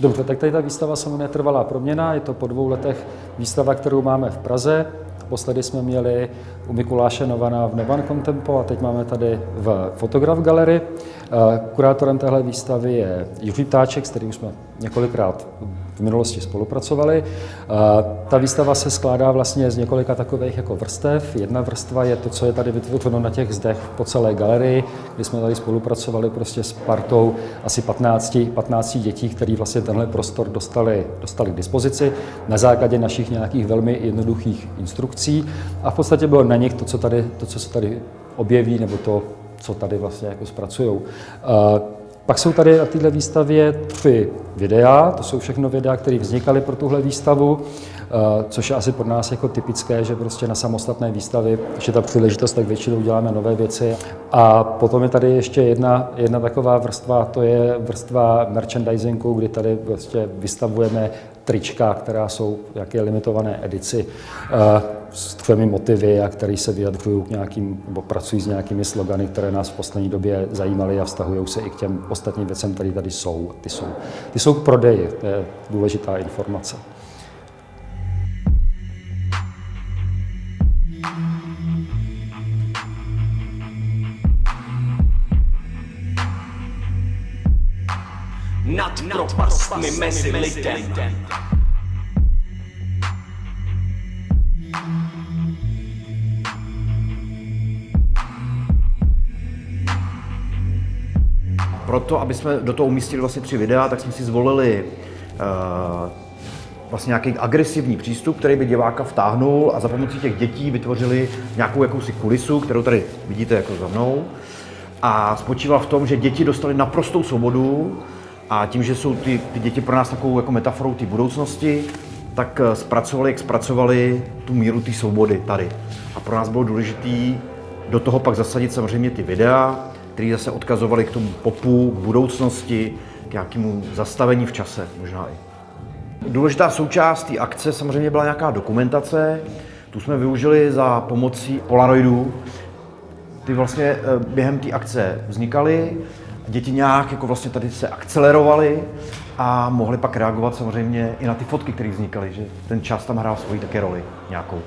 Dobře, tak tady ta výstava se jmenuje Trvalá proměna, je to po dvou letech výstava, kterou máme v Praze. Posledy jsme měli u Mikuláše Novana v Nevan Contempo a teď máme tady v Fotograf Gallery. Kurátorem téhle výstavy je Jiří Ptáček, s kterým jsme několikrát v minulosti spolupracovali. Ta výstava se skládá vlastně z několika takových jako vrstev. Jedna vrstva je to, co je tady vytvořeno na těch zdech po celé galerii, kdy jsme tady spolupracovali prostě s partou asi 15, 15 dětí, které vlastně tenhle prostor dostali, dostali k dispozici na základě našich nějakých velmi jednoduchých instrukcí. A v podstatě bylo na nich to, co, tady, to, co se tady objeví, nebo to, co tady vlastně jako zpracují. Pak jsou tady na této výstavě tři videa, to jsou všechno videa, které vznikaly pro tuhle výstavu, což je asi pro nás jako typické, že prostě na samostatné výstavy, je ta příležitost, tak většinou děláme nové věci. A potom je tady ještě jedna, jedna taková vrstva, to je vrstva merchandisingu, kdy tady prostě vystavujeme trička, která jsou jaké limitované edici s tvými motivy a které se vyjadřují k nějakým, nebo pracují s nějakými slogany, které nás v poslední době zajímaly a vztahují se i k těm ostatním věcem, které tady jsou. Ty jsou, ty jsou k prodeji, to je důležitá informace. Nad propastmi mezi lidem. Proto, aby jsme do toho umístili vlastně tři videa, tak jsme si zvolili uh, vlastně nějaký agresivní přístup, který by diváka vtáhnul a za pomocí těch dětí vytvořili nějakou jakousi kulisu, kterou tady vidíte jako za mnou. A spočíval v tom, že děti dostali naprostou svobodu a tím, že jsou ty, ty děti pro nás takovou jako metaforou té budoucnosti, tak eh, zpracovali, jak zpracovali tu míru té svobody tady. A pro nás bylo důležité do toho pak zasadit samozřejmě ty videa, které zase odkazovaly k tomu popu, k budoucnosti, k nějakému zastavení v čase možná i. Důležitá součást té akce samozřejmě byla nějaká dokumentace. Tu jsme využili za pomocí Polaroidů. Ty vlastně eh, během té akce vznikaly, děti nějak jako vlastně tady se akcelerovaly a mohli pak reagovat samozřejmě i na ty fotky, které vznikaly, že ten čas tam hrál svoji také roli nějakou.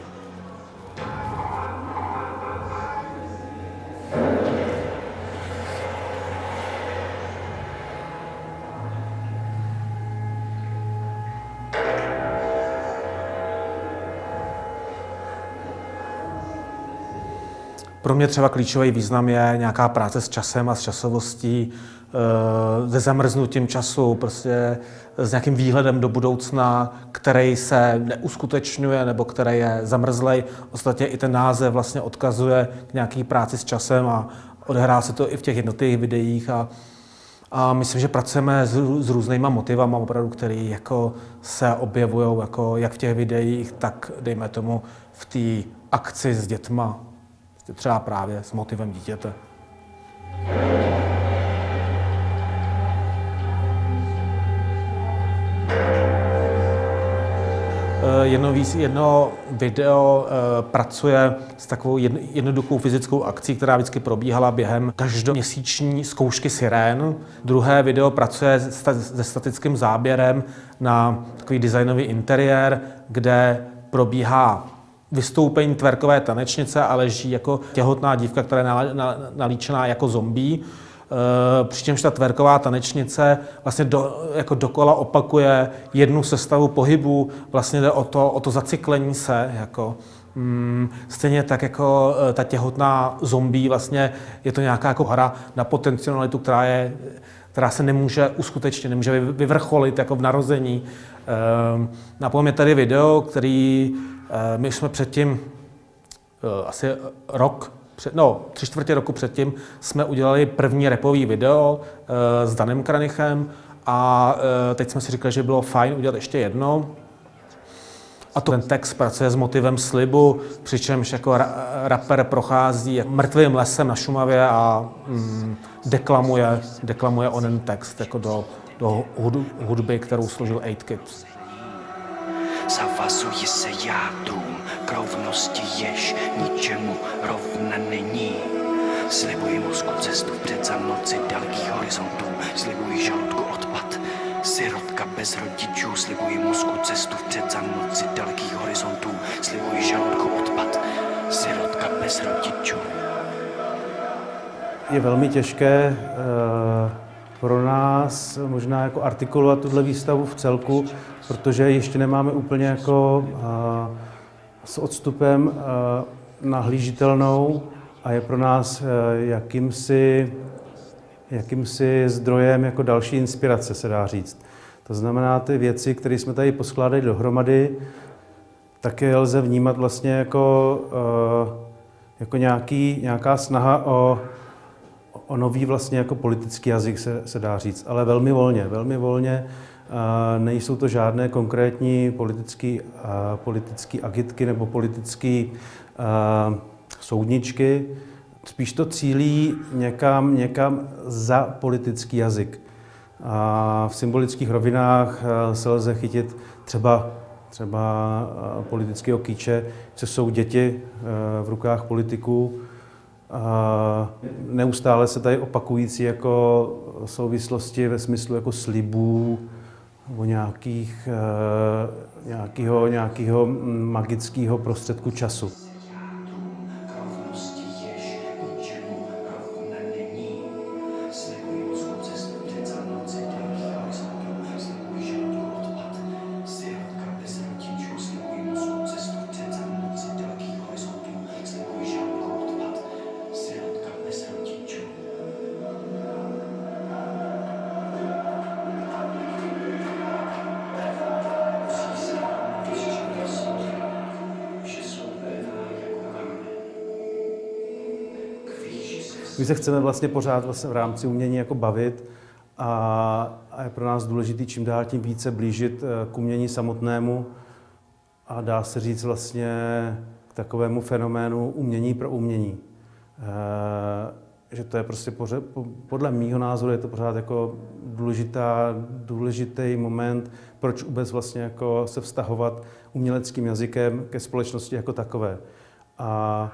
Pro mě třeba klíčový význam je nějaká práce s časem a s časovostí, eh, se zamrznutím času, prostě s nějakým výhledem do budoucna, který se neuskutečňuje nebo který je zamrzlej. Ostatně i ten název vlastně odkazuje k nějaký práci s časem a odehrá se to i v těch jednotlivých videích a, a myslím, že pracujeme s, s různýma motivama, opravdu, který jako se objevují jako jak v těch videích, tak dejme tomu v té akci s dětma třeba právě s motivem dítěte. Eh, jedno, jedno video eh, pracuje s takovou jednoduchou fyzickou akcí, která vždycky probíhala během každoměsíční zkoušky sirén. Druhé video pracuje se statickým záběrem na takový designový interiér, kde probíhá vystoupení tverkové tanečnice a leží jako těhotná dívka, která je nalíčená jako zombie. E, přičemž ta tverková tanečnice vlastně do, jako dokola opakuje jednu sestavu pohybu, vlastně jde o to, o to zacyklení se, jako, mm, stejně tak jako e, ta těhotná zombie, vlastně je to nějaká jako hra na potencialitu, která, je, která se nemůže uskutečnit, nemůže vyvrcholit jako v narození. E, Napomíná tady video, který Eh, my jsme předtím, eh, asi rok, před, no, tři čtvrtě roku předtím, jsme udělali první repový video eh, s Danem Kranichem a teď jsme si říkali, že bylo fajn udělat ještě jedno. A to ten text pracuje s motivem slibu, přičemž jako rapper prochází mrtvým lesem na Šumavě a mm, deklamuje, deklamuje onen text jako do, do hudby, kterou složil 8 Kids. Zavazuji se jádrům k rovnosti, jež ničemu rovna není. Slibuji mozku cestu před za noci dalekých horizontů, slibuji žaludku odpad Sirotka bez rodičů, slibuji mozku cestu vpřed za noci dalekých horizontů, slibuji žaludku odpad. Sirotka bez rodičů. Je velmi těžké eh, pro nás možná jako artikulovat tuhle výstavu v celku, protože ještě nemáme úplně jako eh, s odstupem eh, nahlížitelnou a je pro nás jakýmsi, jakýmsi zdrojem jako další inspirace, se dá říct. To znamená, ty věci, které jsme tady poskládali dohromady, také lze vnímat vlastně jako, jako nějaký, nějaká snaha o o nový vlastně jako politický jazyk se, se dá říct, ale velmi volně, velmi volně. Nejsou to žádné konkrétní politické politický agitky nebo politické soudničky. Spíš to cílí někam, někam za politický jazyk. A v symbolických rovinách se lze chytit třeba, třeba politického kýče, co jsou děti v rukách politiků, neustále se tady opakující jako souvislosti ve smyslu jako slibů nebo nějakých, eh, nějakého, nějakého magického prostředku času. My se chceme vlastně pořád vlastně v rámci umění jako bavit a, a je pro nás důležité čím dál tím více blížit eh, k umění samotnému a dá se říct vlastně k takovému fenoménu umění pro umění. E, že to je prostě pořád, podle mýho názoru je to pořád jako důležitá, důležitý moment, proč vůbec vlastně jako se vztahovat uměleckým jazykem ke společnosti jako takové. A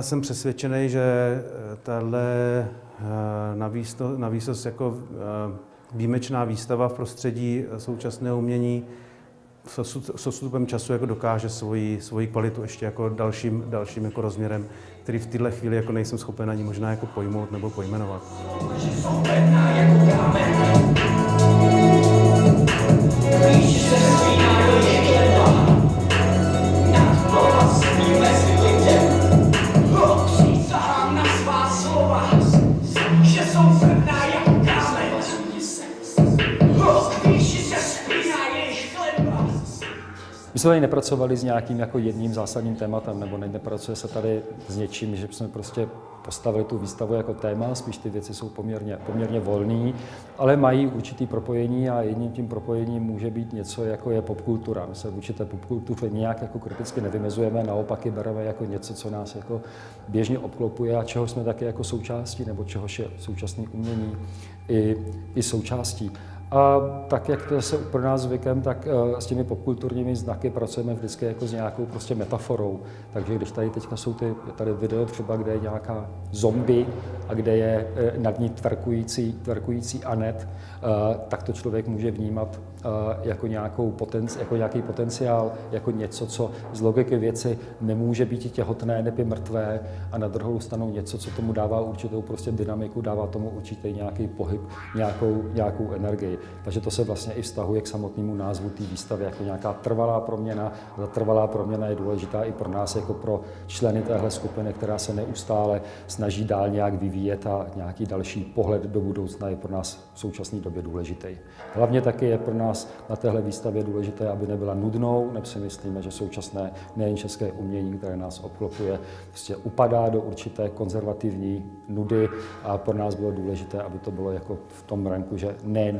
jsem přesvědčený, že eh, tahle eh, navýsost jako eh, výjimečná výstava v prostředí současného umění s odstupem času jako dokáže svoji, svoji kvalitu ještě jako dalším, dalším jako rozměrem, který v této chvíli jako nejsem schopen ani možná jako pojmout nebo pojmenovat. Jsme tady nepracovali s nějakým jako jedním zásadním tématem, nebo nepracuje se tady s něčím, že jsme prostě postavili tu výstavu jako téma, spíš ty věci jsou poměrně, poměrně volné, ale mají určitý propojení a jedním tím propojením může být něco, jako je popkultura. My se v určité popkultuře nějak jako kriticky nevymezujeme, naopak ji bereme jako něco, co nás jako běžně obklopuje a čeho jsme také jako součástí, nebo čehož je současný umění i, i součástí. A tak, jak to je se pro nás zvykem, tak eh, s těmi popkulturními znaky pracujeme vždycky jako s nějakou prostě metaforou. Takže když tady teďka jsou ty, tady video třeba, kde je nějaká zombie a kde je eh, nad ní tvrkující, tvrkující Anet, eh, tak to člověk může vnímat jako, nějakou potenci, jako nějaký potenciál, jako něco, co z logiky věci nemůže být těhotné, nebo mrtvé a na druhou stranu něco, co tomu dává určitou prostě dynamiku, dává tomu určitý nějaký pohyb, nějakou, nějakou energii. Takže to se vlastně i vztahuje k samotnému názvu té výstavy jako nějaká trvalá proměna. Ta trvalá proměna je důležitá i pro nás, jako pro členy téhle skupiny, která se neustále snaží dál nějak vyvíjet a nějaký další pohled do budoucna je pro nás v současné době důležitý. Hlavně taky je pro nás na téhle výstavě důležité, aby nebyla nudnou, nebo si myslíme, že současné nejen české umění, které nás obklopuje, prostě upadá do určité konzervativní nudy a pro nás bylo důležité, aby to bylo jako v tom ranku, že ne.